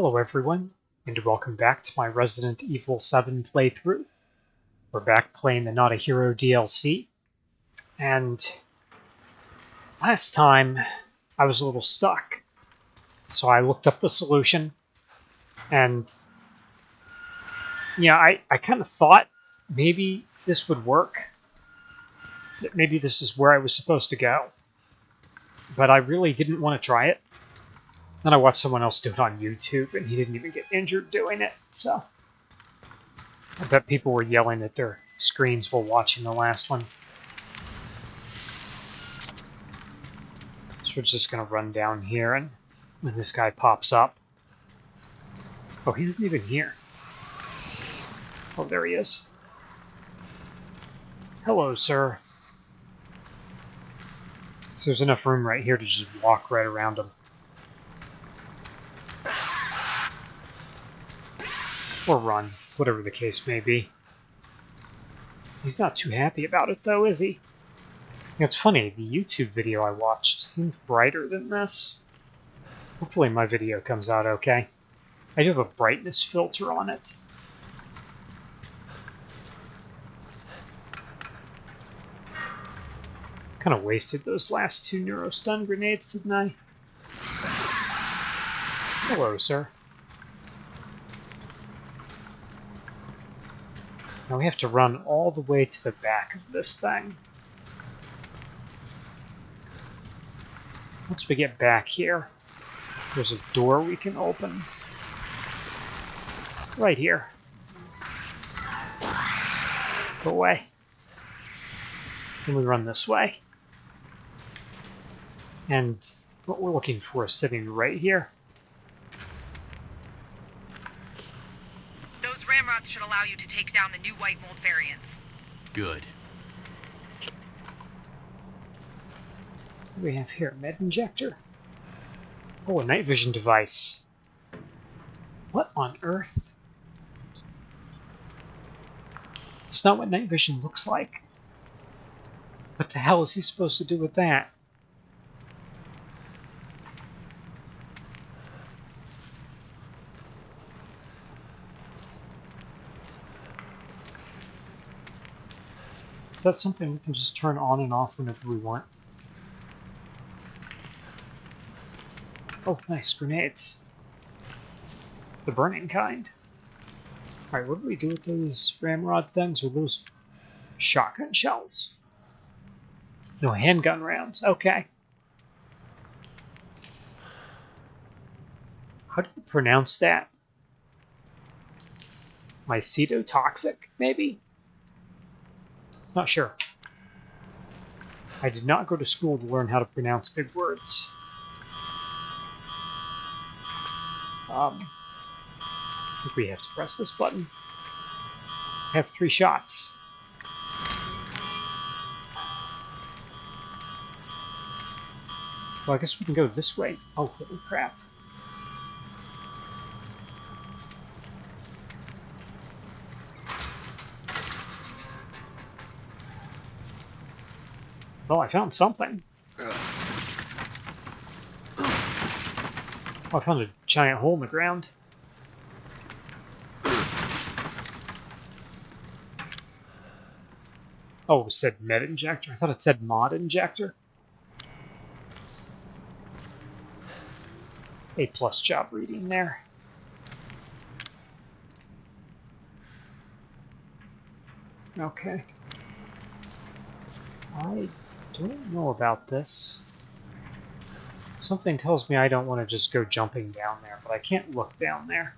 Hello everyone, and welcome back to my Resident Evil 7 playthrough. We're back playing the Not a Hero DLC, and last time I was a little stuck. So I looked up the solution, and yeah, I, I kind of thought maybe this would work. That maybe this is where I was supposed to go. But I really didn't want to try it. Then I watched someone else do it on YouTube, and he didn't even get injured doing it, so... I bet people were yelling at their screens while watching the last one. So we're just going to run down here, and when this guy pops up... Oh, he isn't even here. Oh, there he is. Hello, sir. So there's enough room right here to just walk right around him. Or run, whatever the case may be. He's not too happy about it, though, is he? It's funny, the YouTube video I watched seemed brighter than this. Hopefully my video comes out okay. I do have a brightness filter on it. Kind of wasted those last two neurostun grenades, didn't I? Hello, sir. We have to run all the way to the back of this thing. Once we get back here, there's a door we can open. Right here. Go away. And we run this way. And what we're looking for is sitting right here. Those should allow you to take down the new white mold variants. Good. What do we have here? Med injector? Oh, a night vision device. What on earth? It's not what night vision looks like. What the hell is he supposed to do with that? Is that something we can just turn on and off whenever we want? Oh, nice, grenades. The burning kind. Alright, what do we do with those ramrod things? Or those shotgun shells? No, handgun rounds. Okay. How do you pronounce that? Mycetotoxic, maybe? Not sure. I did not go to school to learn how to pronounce big words. Um, I think we have to press this button. I have three shots. Well, I guess we can go this way. Oh, holy crap. Well, I found something. Oh, I found a giant hole in the ground. Oh, it said med injector. I thought it said mod injector. A plus job reading there. Okay. I don't know about this. Something tells me I don't want to just go jumping down there, but I can't look down there.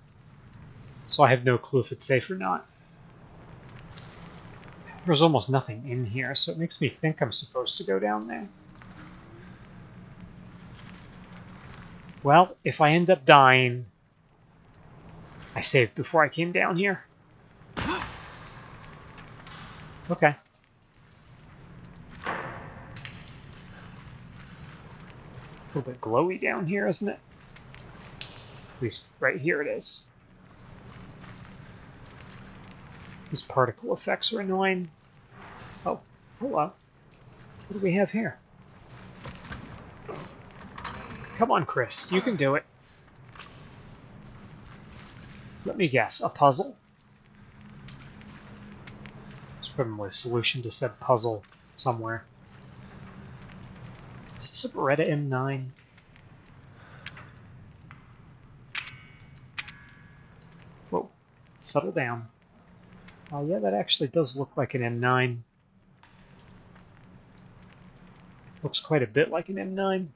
So I have no clue if it's safe or not. There's almost nothing in here, so it makes me think I'm supposed to go down there. Well, if I end up dying, I saved before I came down here. Okay. Little bit glowy down here, isn't it? At least right here it is. These particle effects are annoying. Oh, hello. What do we have here? Come on, Chris. You can do it. Let me guess, a puzzle? There's probably a solution to said puzzle somewhere. Is this a Beretta M9? Whoa, settle down. Oh yeah, that actually does look like an M9. Looks quite a bit like an M9.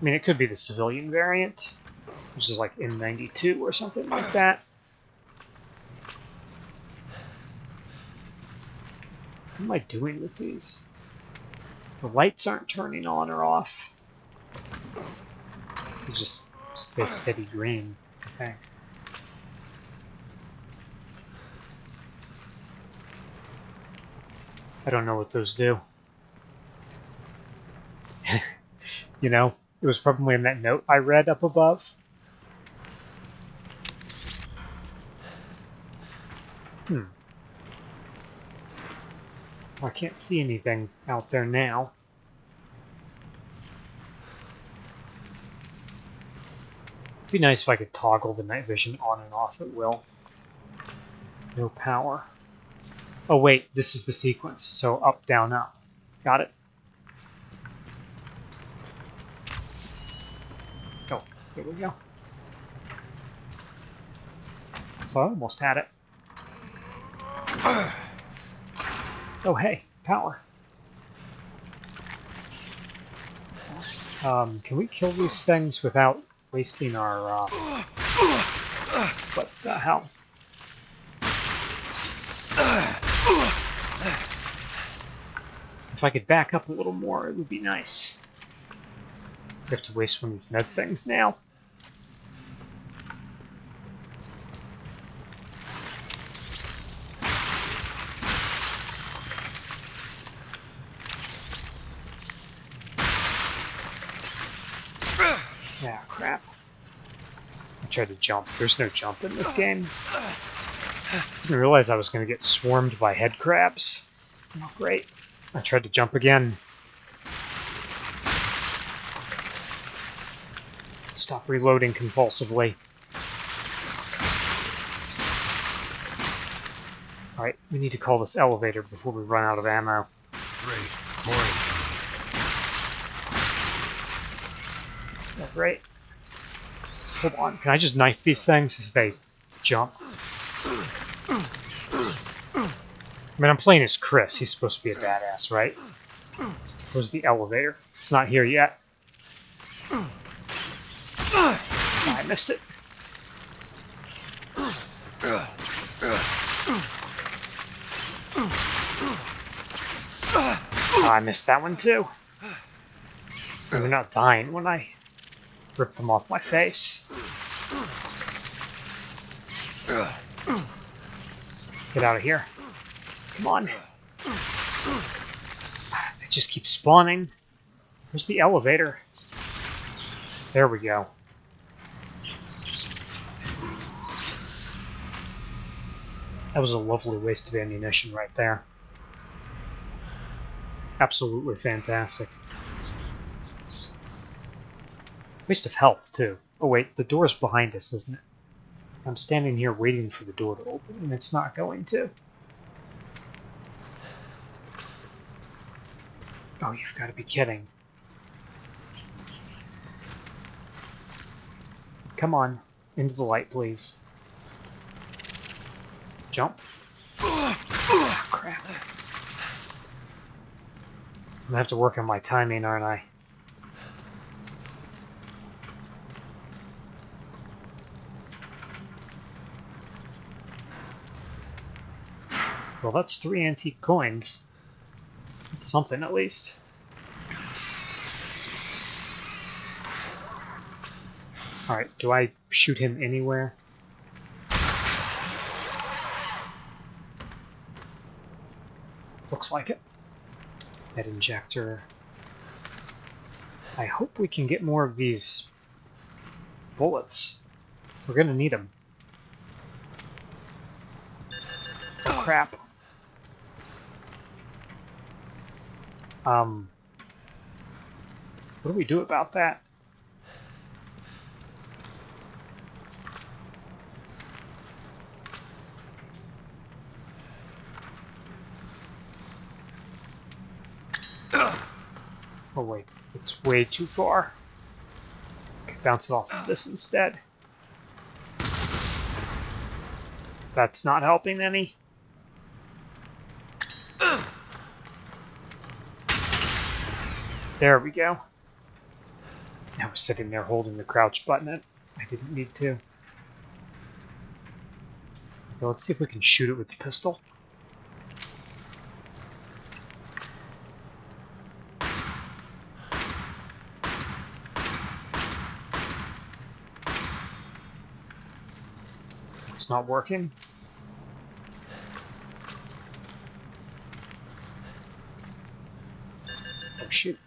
I mean, it could be the civilian variant, which is like M92 or something like that. What am I doing with these? The lights aren't turning on or off. They just stay steady green. Okay. I don't know what those do. you know, it was probably in that note I read up above. I can't see anything out there now. It'd be nice if I could toggle the night vision on and off at will. No power. Oh wait, this is the sequence, so up, down, up. Got it. Oh, here we go. So I almost had it. Oh hey, power. Um, can we kill these things without wasting our, uh... What the hell? If I could back up a little more, it would be nice. I have to waste one of these med things now. Yeah, crap. I tried to jump. There's no jump in this game. Didn't realize I was going to get swarmed by head crabs. Oh, great. I tried to jump again. Stop reloading compulsively. Alright, we need to call this elevator before we run out of ammo. Great. Morning. Yeah, Hold on, can I just knife these things as they jump? I mean, I'm playing as Chris. He's supposed to be a badass, right? Where's the elevator? It's not here yet. Ah, I missed it. Oh, I missed that one too. They're not dying when I rip them off my face. Get out of here. Come on. They just keep spawning. Where's the elevator? There we go. That was a lovely waste of ammunition right there. Absolutely fantastic. Waste of health, too. Oh wait, the door's behind us, isn't it? I'm standing here waiting for the door to open, and it's not going to. Oh, you've got to be kidding. Come on, into the light, please. Jump. Crap. I'm gonna have to work on my timing, aren't I? Well, that's three antique coins. Something, at least. Alright, do I shoot him anywhere? Looks like it. Head injector. I hope we can get more of these bullets. We're gonna need them. Crap. Um, what do we do about that? Oh wait, it's way too far. Bounce it off of this instead. That's not helping any. There we go. I was sitting there holding the crouch button. I didn't need to. Let's see if we can shoot it with the pistol. It's not working. Oh shoot.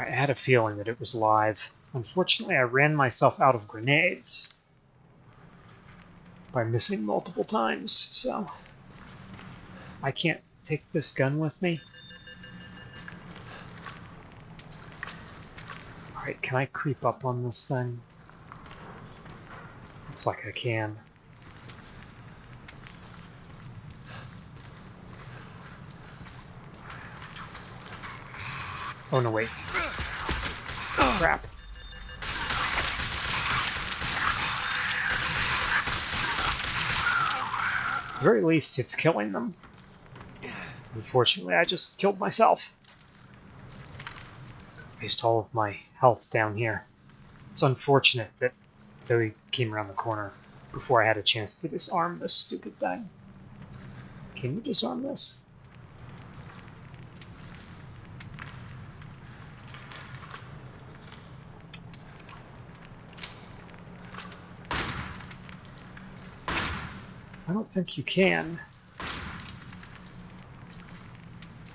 I had a feeling that it was live. Unfortunately, I ran myself out of grenades by missing multiple times, so I can't take this gun with me. Alright, can I creep up on this thing? Looks like I can. Oh no, wait. Crap. At the very least, it's killing them. Unfortunately, I just killed myself. Waste all of my health down here. It's unfortunate that they came around the corner before I had a chance to disarm this stupid thing. Can you disarm this? I don't think you can.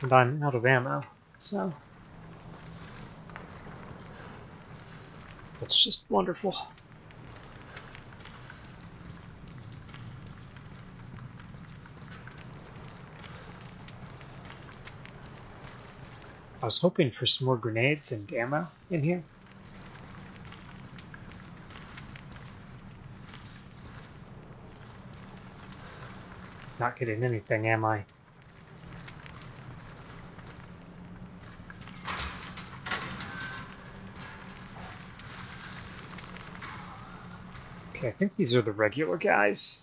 And I'm out of ammo, so... That's just wonderful. I was hoping for some more grenades and ammo in here. Not getting anything, am I? Okay, I think these are the regular guys.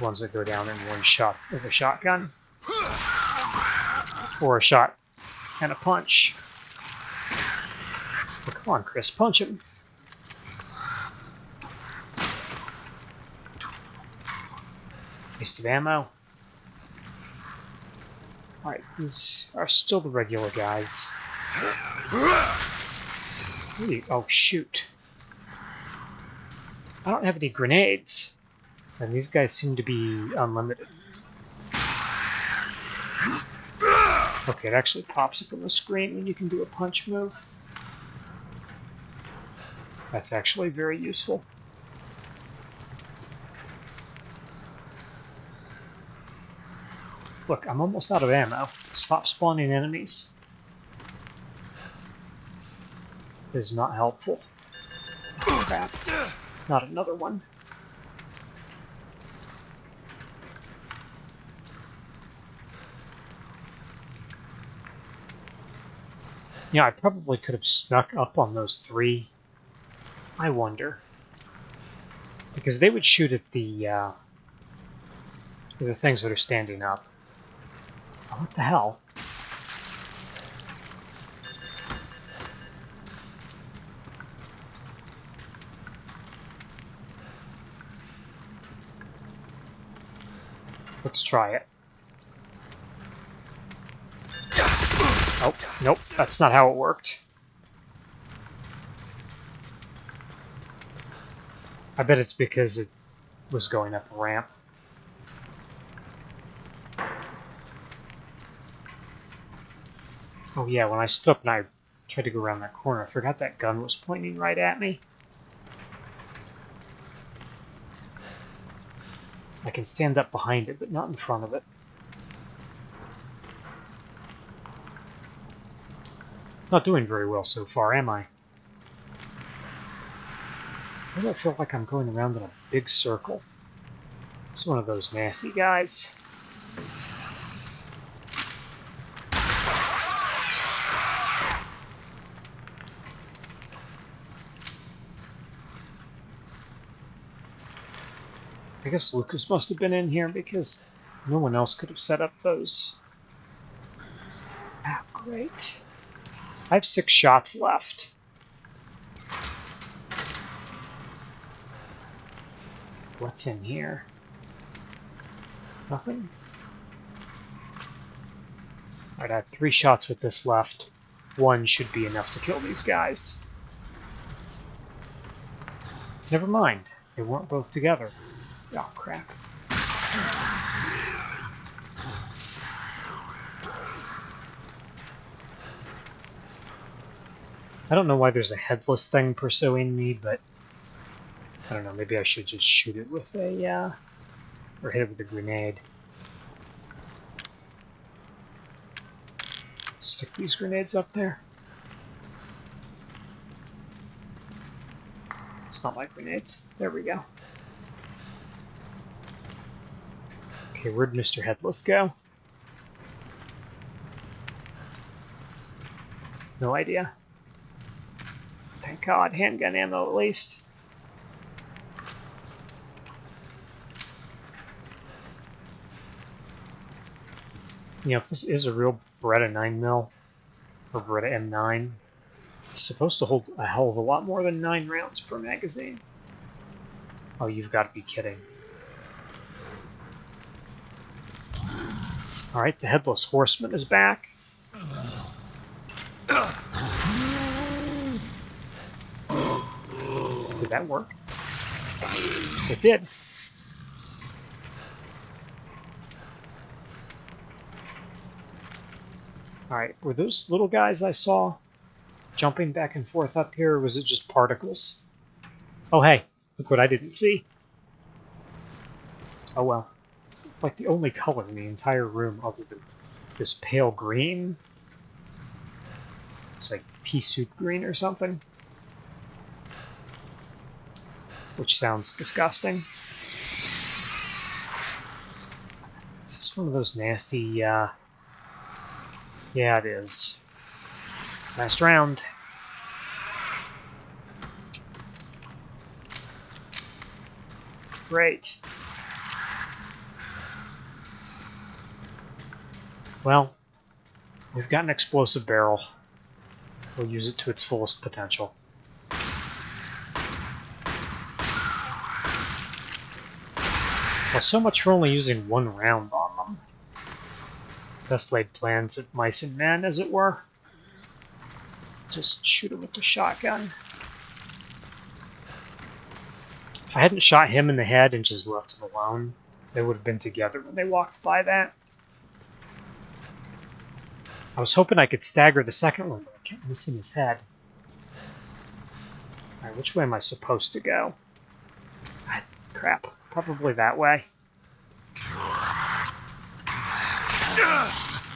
Ones that go down in one shot with a shotgun. Or a shot and a punch. Come on, Chris, punch him. Waste of ammo. Alright, these are still the regular guys. Oh, shoot. I don't have any grenades. And these guys seem to be unlimited. Okay, it actually pops up on the screen when you can do a punch move. That's actually very useful. Look, I'm almost out of ammo. Stop spawning enemies. This is not helpful. Oh, crap. Not another one. Yeah, I probably could have snuck up on those three. I wonder. Because they would shoot at the, uh, the things that are standing up. What the hell? Let's try it. Oh, nope, that's not how it worked. I bet it's because it was going up a ramp. Oh yeah, when I stood up and I tried to go around that corner, I forgot that gun was pointing right at me. I can stand up behind it, but not in front of it. Not doing very well so far, am I? I feel like I'm going around in a big circle? It's one of those nasty guys. Guess Lucas must have been in here because no one else could have set up those. Ah, great. I have six shots left. What's in here? Nothing? Alright, I have three shots with this left. One should be enough to kill these guys. Never mind. They weren't both together. Oh, crap. I don't know why there's a headless thing pursuing me, but I don't know, maybe I should just shoot it with a, uh, or hit it with a grenade. Stick these grenades up there. It's not like grenades. There we go. Okay, where'd Mr. Headless go? No idea. Thank God, handgun ammo at least. You know, if this is a real Beretta 9 mil or Beretta M9, it's supposed to hold a hell of a lot more than 9 rounds per magazine. Oh, you've got to be kidding. Alright, the Headless Horseman is back. Did that work? It did. Alright, were those little guys I saw jumping back and forth up here, or was it just particles? Oh hey, look what I didn't see. Oh well. Like the only color in the entire room other than this pale green. It's like pea soup green or something. Which sounds disgusting. Is this one of those nasty, uh... Yeah, it is. Last round. Great. Well, we've got an explosive barrel. We'll use it to its fullest potential. Well, so much for only using one round on them. Best laid plans of mice and men, as it were. Just shoot him with the shotgun. If I hadn't shot him in the head and just left him alone, they would have been together when they walked by that. I was hoping I could stagger the second one, I kept missing his head. Alright, which way am I supposed to go? Ah, crap. Probably that way.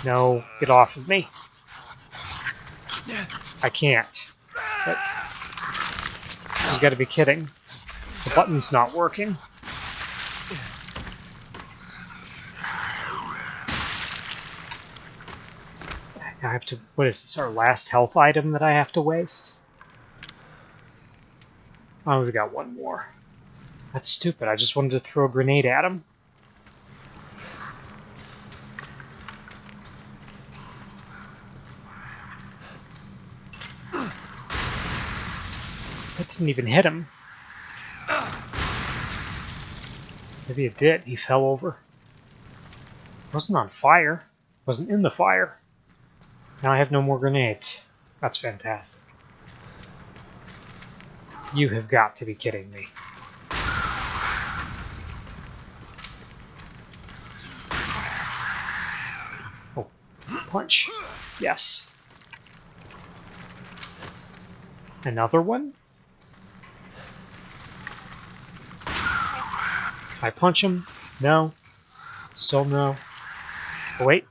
No, get off of me. I can't. But you gotta be kidding. The button's not working. Have to. What is this? Our last health item that I have to waste? Oh, we got one more. That's stupid. I just wanted to throw a grenade at him. That didn't even hit him. Maybe it did. He fell over. Wasn't on fire. Wasn't in the fire. Now I have no more grenades. That's fantastic. You have got to be kidding me. Oh, punch. Yes. Another one? I punch him? No. Still no. Oh, wait.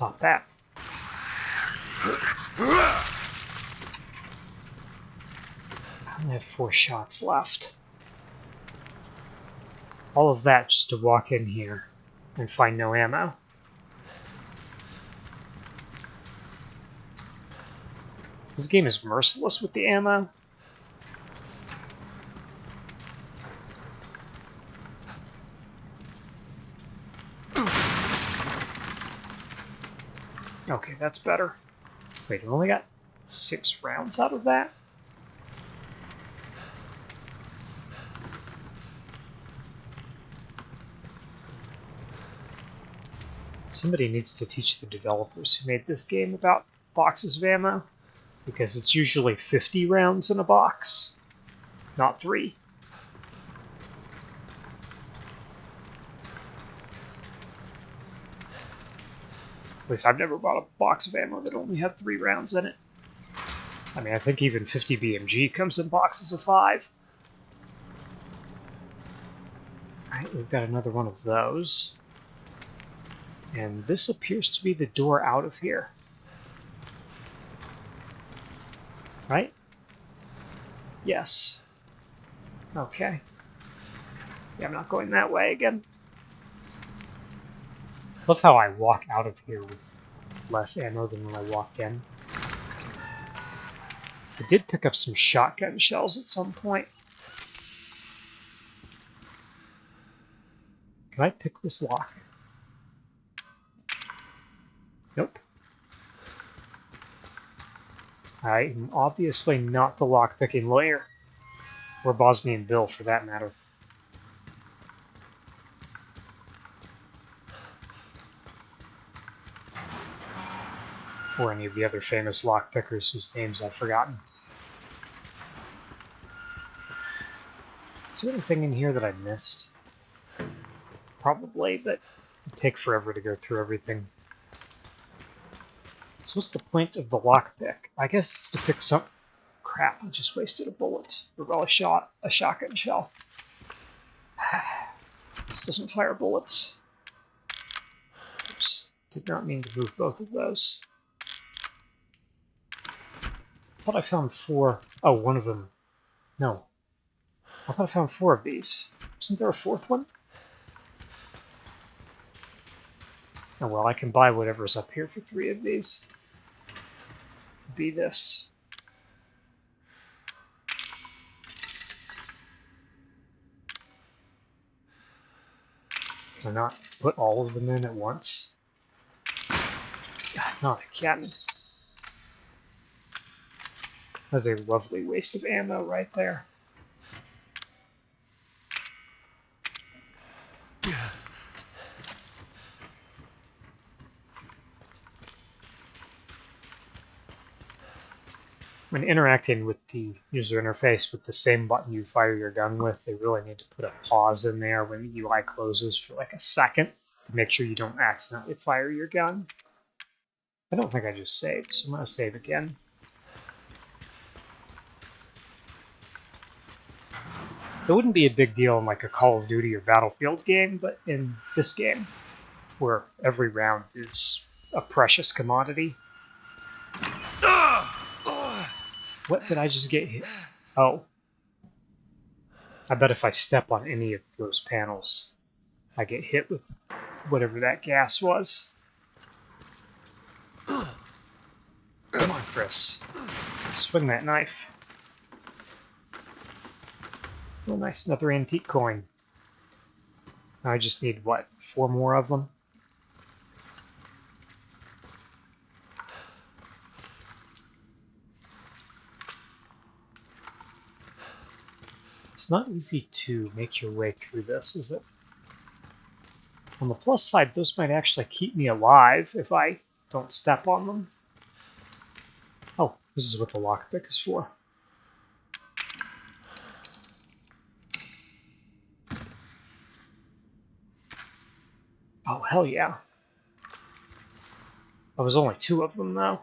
Stop that. I only have four shots left. All of that just to walk in here and find no ammo. This game is merciless with the ammo. Okay, that's better. Wait, I only got six rounds out of that? Somebody needs to teach the developers who made this game about boxes of ammo, because it's usually 50 rounds in a box, not three. Least I've never bought a box of ammo that only had three rounds in it. I mean, I think even 50 BMG comes in boxes of five. Alright, we've got another one of those. And this appears to be the door out of here. Right? Yes. Okay. Yeah, I'm not going that way again. Love how I walk out of here with less ammo than when I walked in. I did pick up some shotgun shells at some point. Can I pick this lock? Nope. I'm obviously not the lockpicking lawyer. Or Bosnian Bill, for that matter. Or any of the other famous lockpickers whose names I've forgotten. Is there anything in here that I missed? Probably, but it'd take forever to go through everything. So what's the point of the lockpick? I guess it's to pick some... Crap, I just wasted a bullet. Or well, a shot, a shotgun shell. this doesn't fire bullets. Oops. Did not mean to move both of those. I thought I found four. Oh, one of them. No. I thought I found four of these. Isn't there a fourth one? Oh well, I can buy whatever's up here for three of these. Be this. Can I not put all of them in at once? No, I can. That's a lovely waste of ammo right there. when interacting with the user interface with the same button you fire your gun with, they really need to put a pause in there when the UI closes for like a second to make sure you don't accidentally fire your gun. I don't think I just saved, so I'm going to save again. It wouldn't be a big deal in like a Call of Duty or Battlefield game, but in this game, where every round is a precious commodity, What did I just get hit? Oh. I bet if I step on any of those panels, I get hit with whatever that gas was. Come on, Chris. Swing that knife. Oh, nice, another antique coin. I just need, what, four more of them? It's not easy to make your way through this, is it? On the plus side, those might actually keep me alive if I don't step on them. Oh, this is what the lockpick is for. Hell yeah. There was only two of them, though.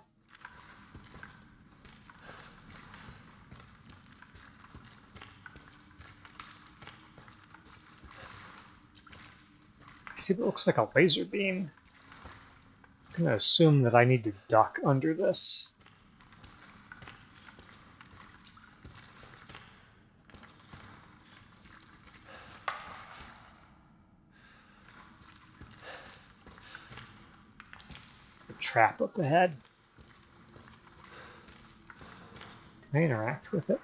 see it looks like a laser beam. I'm going to assume that I need to duck under this. Trap up ahead. Can I interact with it?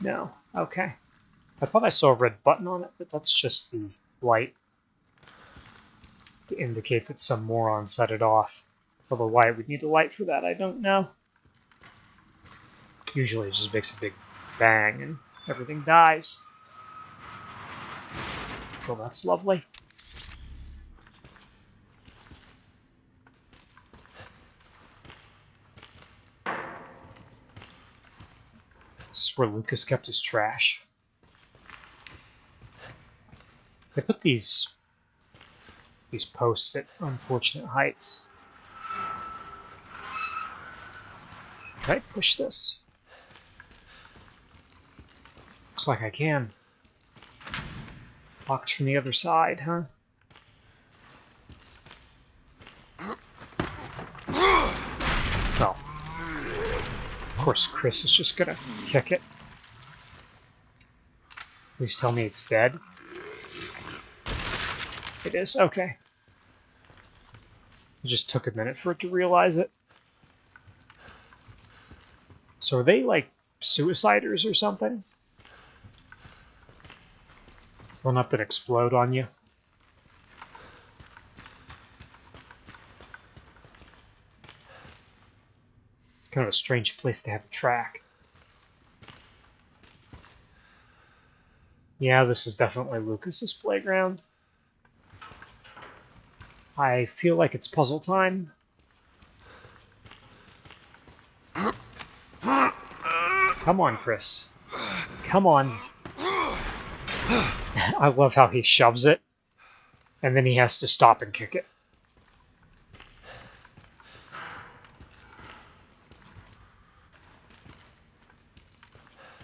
No. Okay. I thought I saw a red button on it, but that's just the light to indicate that some moron set it off. Although why we need a light for that, I don't know. Usually it just makes a big bang and everything dies. Well, that's lovely. Where Lucas kept his trash. They put these these posts at unfortunate heights. Can I push this? Looks like I can. Locked from the other side, huh? Course Chris is just gonna kick it. Please tell me it's dead. It is? Okay. It just took a minute for it to realize it. So are they like suiciders or something? Run up and explode on you? Kind of a strange place to have a track. Yeah, this is definitely Lucas's playground. I feel like it's puzzle time. Come on, Chris. Come on. I love how he shoves it, and then he has to stop and kick it.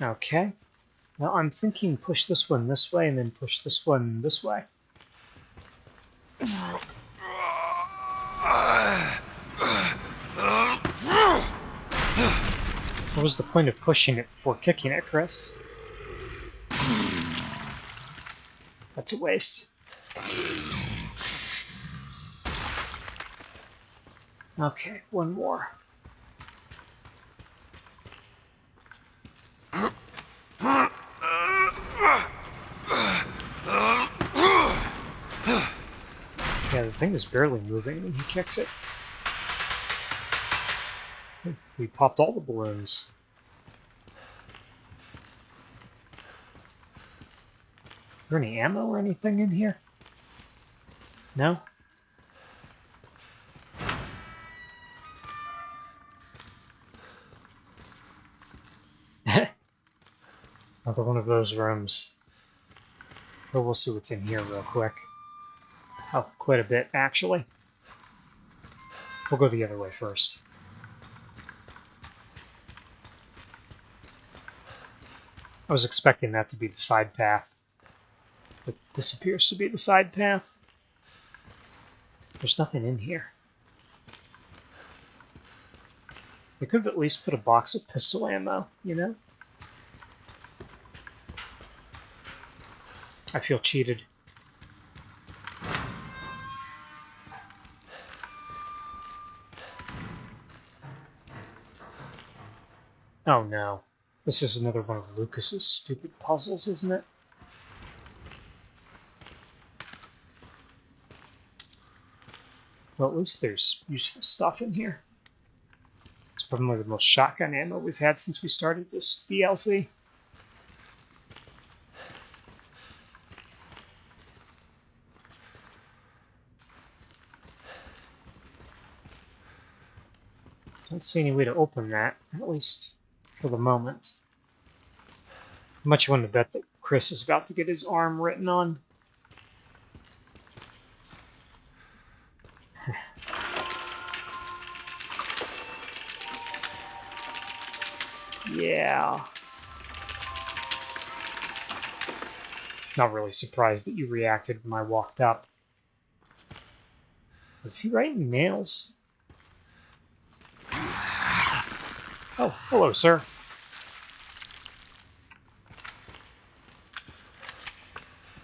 Okay. Now I'm thinking push this one this way and then push this one this way. What was the point of pushing it before kicking it, Chris? That's a waste. Okay, one more. Yeah, the thing is barely moving when he kicks it. We popped all the balloons. Is there any ammo or anything in here? No? Another one of those rooms. But we'll see what's in here real quick. Oh, quite a bit, actually. We'll go the other way first. I was expecting that to be the side path. But this appears to be the side path. There's nothing in here. They could have at least put a box of pistol ammo, you know? I feel cheated. Oh no. This is another one of Lucas's stupid puzzles, isn't it? Well, at least there's useful stuff in here. It's probably the most shotgun ammo we've had since we started this DLC. Don't see any way to open that, at least for the moment. Much you want to bet that Chris is about to get his arm written on. yeah. Not really surprised that you reacted when I walked up. Does he write in nails? Oh, hello, sir.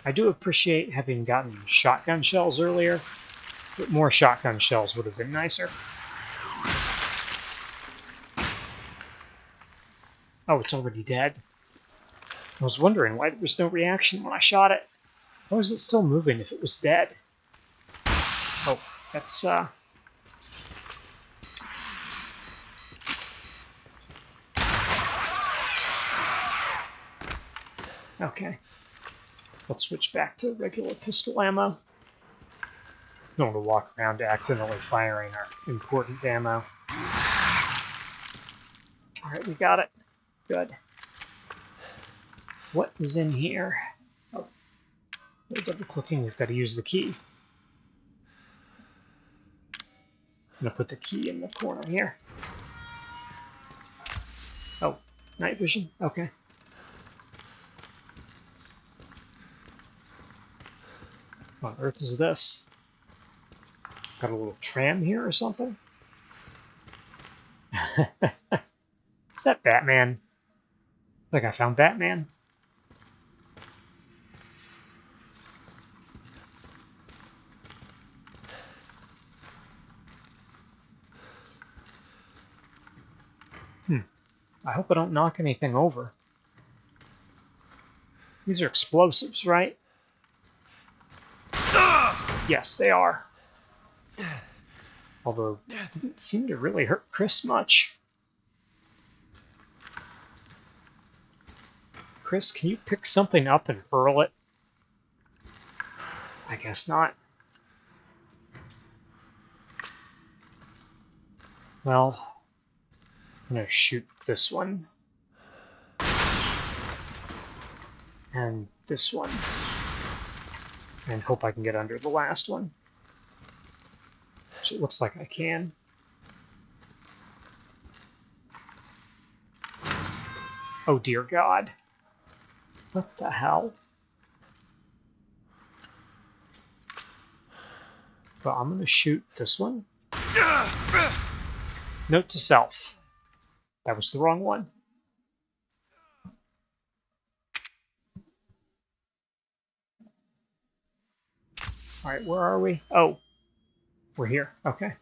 I do appreciate having gotten shotgun shells earlier, but more shotgun shells would have been nicer. Oh, it's already dead. I was wondering why there was no reaction when I shot it. Why was it still moving if it was dead? Oh, that's, uh... Okay. Let's switch back to regular pistol ammo. Don't want to walk around accidentally firing our important ammo. Alright, we got it. Good. What is in here? Oh. Double clicking, we've got to use the key. I'm gonna put the key in the corner here. Oh, night vision? Okay. What on earth is this? Got a little tram here or something? is that Batman? Think I found Batman. Hmm. I hope I don't knock anything over. These are explosives, right? Yes, they are. Although, it didn't seem to really hurt Chris much. Chris, can you pick something up and hurl it? I guess not. Well, I'm gonna shoot this one. And this one. And hope I can get under the last one. Which it looks like I can. Oh dear God. What the hell? But I'm gonna shoot this one. Note to self. That was the wrong one. Alright, where are we? Oh. We're here. Okay.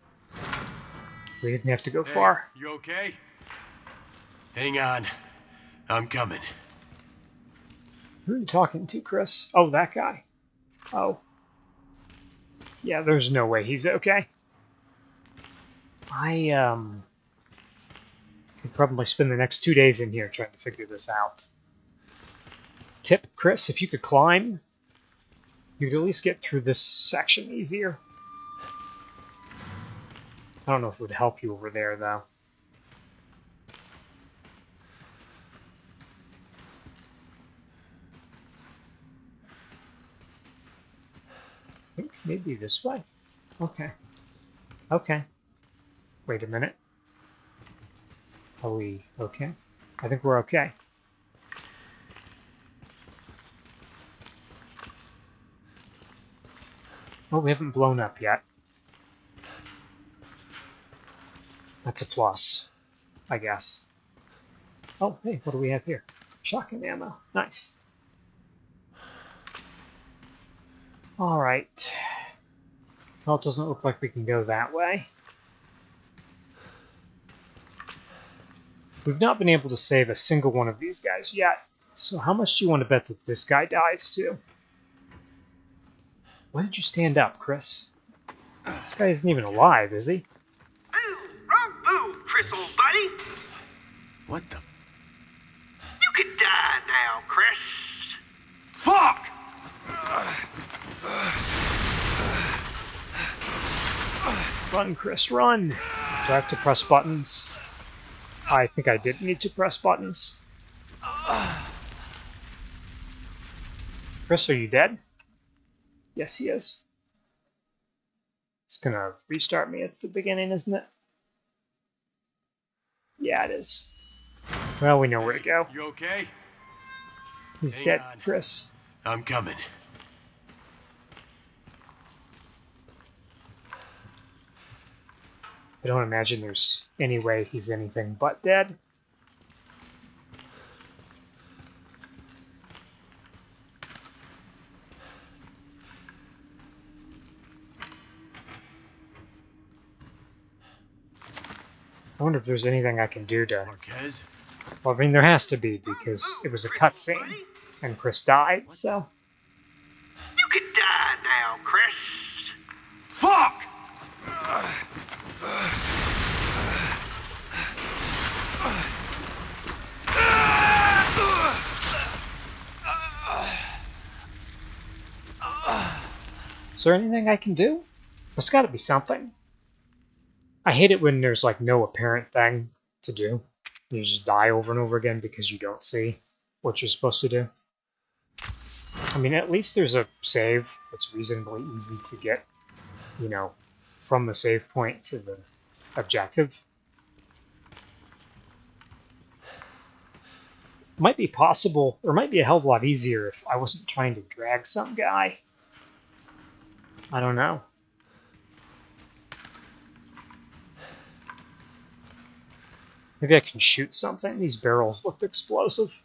We didn't have to go Hey, far. You okay? Hang on. I'm coming. Who are you talking to, Chris? Oh, that guy. Oh. Yeah, there's no way he's okay. I, um... Could probably spend the next two days in here trying to figure this out. Tip, Chris, if you could climb, you could at least get through this section easier. I don't know if it would help you over there, though. Maybe this way. Okay. Okay. Wait a minute. Are we okay? I think we're okay. Well, we haven't blown up yet. That's a plus, I guess. Oh, hey, what do we have here? Shotgun ammo. Nice. Alright. Well, it doesn't look like we can go that way. We've not been able to save a single one of these guys yet. So how much do you want to bet that this guy dies too? Why did you stand up, Chris? This guy isn't even alive, is he? Boo! Wrong boo, Chris, old buddy. What the You could die now, Chris. fuck? Run, Chris, run! Do I have to press buttons? I think I did need to press buttons. Chris, are you dead? Yes, he is. It's gonna restart me at the beginning, isn't it? Yeah, it is. Well, we know where to go. You okay? He's Hang dead, on. Chris. I'm coming. I don't imagine there's any way he's anything but dead. I wonder if there's anything I can do to... Marquez? Well, I mean, there has to be, because it was a cutscene, and Chris died, so... You can die now, Chris! Fuck! Is there anything I can do? There's gotta be something. I hate it when there's like no apparent thing to do. You just die over and over again because you don't see what you're supposed to do. I mean, at least there's a save that's reasonably easy to get, you know, from the save point to the objective. Might be possible, or might be a hell of a lot easier if I wasn't trying to drag some guy. I don't know. Maybe I can shoot something. These barrels looked explosive.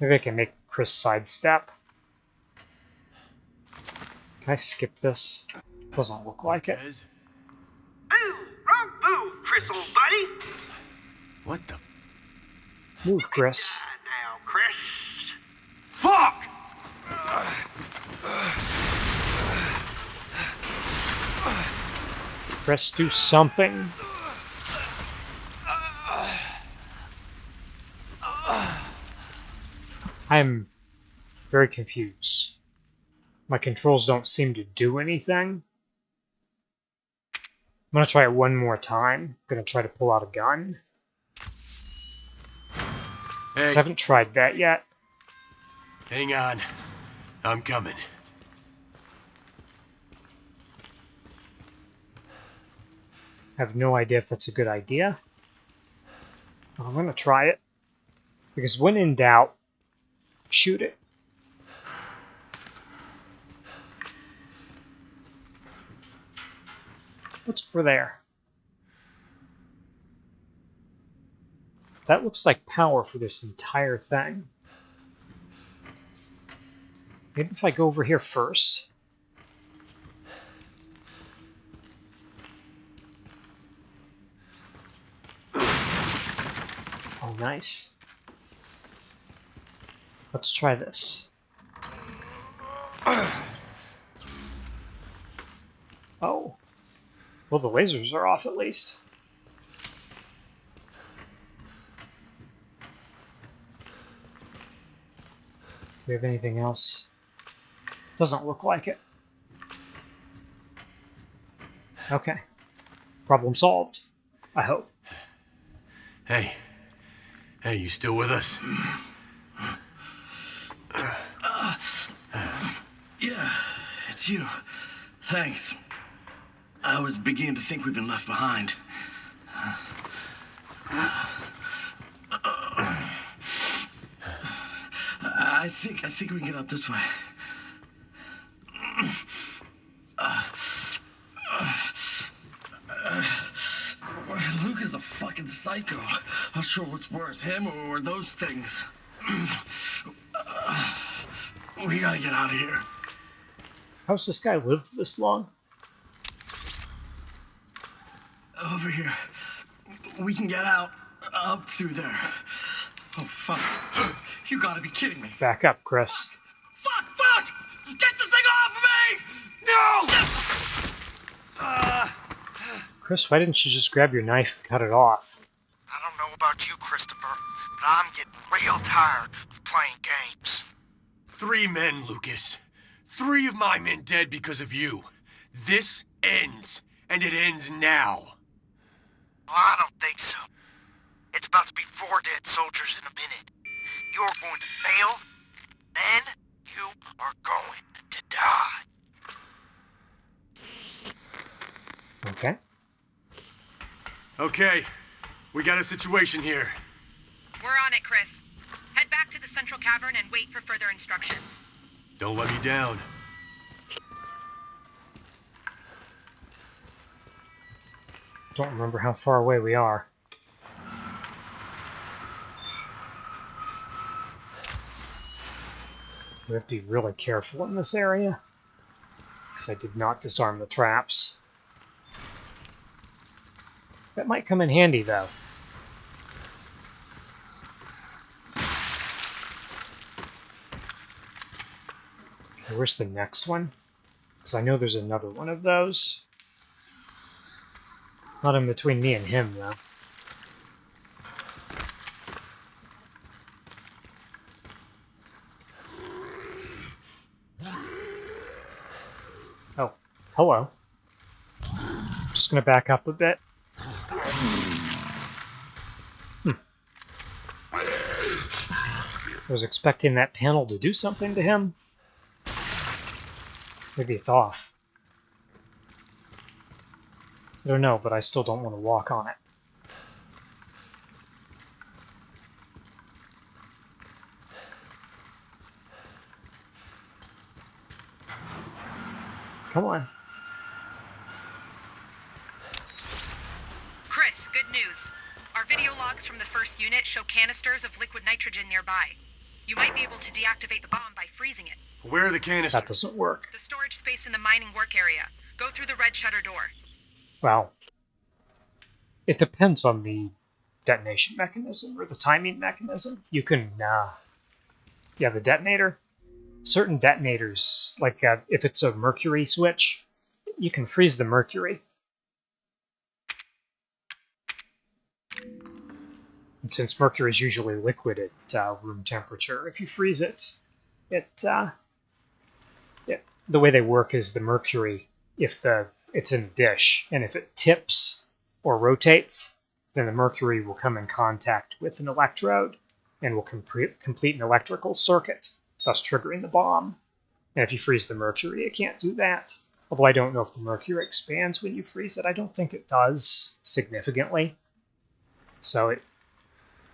Maybe I can make Chris sidestep. Can I skip this? Doesn't look like it. Rez? Boo! Wrong boo, Chris, old buddy. What the Move, Chris. Now, Chris. fuck? Chris, do something. I'm very confused. My controls don't seem to do anything. I'm gonna try it one more time. I'm gonna try to pull out a gun. Hey, I haven't tried that yet. hang on. I'm coming. Have no idea if that's a good idea. I'm gonna try it. Because when in doubt, shoot it. What's for there? That looks like power for this entire thing. Maybe if I go over here first. Nice. Let's try this. Oh. Well, the lasers are off at least. Do we have anything else? Doesn't look like it. Okay. Problem solved. I hope. Hey. Hey, you still with us? Yeah, it's you. Thanks. I was beginning to think we'd been left behind. I think I think we can get out this way. Is a fucking psycho. Not sure what's worse, him or those things. We gotta get out of here. How's this guy lived this long? Over here. We can get out. Up through there. Oh, fuck. You gotta be kidding me. Back up, Chris. Fuck, fuck! Get this thing off of me! No! Uh, Chris, why didn't you just grab your knife and cut it off? I don't know about you, Christopher, but I'm getting real tired of playing games. Three men, Lucas. Three of my men dead because of you. This ends, and it ends now. Well, I don't think so. It's about to be four dead soldiers in a minute. You're going to fail, then you are going to die. Okay. Okay, we got a situation here. We're on it, Chris. Head back to the central cavern and wait for further instructions. Don't let me down. Don't remember how far away we are. We have to be really careful in this area. Because I did not disarm the traps. That might come in handy, though. Where's the next one? Because I know there's another one of those. Not in between me and him, though. Oh, hello. Just going to back up a bit. Hmm. I was expecting that panel to do something to him. Maybe it's off. I don't know, but I still don't want to walk on it. Come on. Chris, good news. Our video logs from the first unit show canisters of liquid nitrogen nearby. You might be able to deactivate the bomb by freezing it. Where are the canisters? That doesn't work. The storage space in the mining work area. Go through the red shutter door. Well, it depends on the detonation mechanism or the timing mechanism. You can, uh, yeah, the detonator. Certain detonators, like uh, if it's a mercury switch, you can freeze the mercury. And since mercury is usually liquid at uh, room temperature, if you freeze it, it, uh, it the way they work is the mercury, if the it's in a dish, and if it tips or rotates, then the mercury will come in contact with an electrode and will complete complete an electrical circuit, thus triggering the bomb. And if you freeze the mercury, it can't do that. Although I don't know if the mercury expands when you freeze it. I don't think it does significantly. So it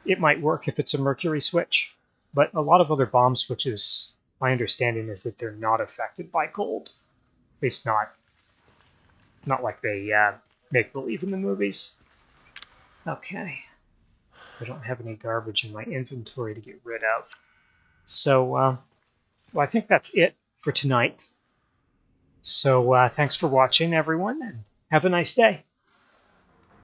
it might work if it's a mercury switch, but a lot of other bomb switches, my understanding is that they're not affected by cold. At least not not like they uh, make believe in the movies. Okay. I don't have any garbage in my inventory to get rid of. So, uh, well, I think that's it for tonight. So, uh, thanks for watching, everyone, and have a nice day.